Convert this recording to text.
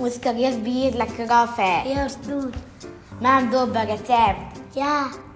Muzikalijas bija la kafe. Yes, dude. Mam, dobar recept. Ja. Yeah.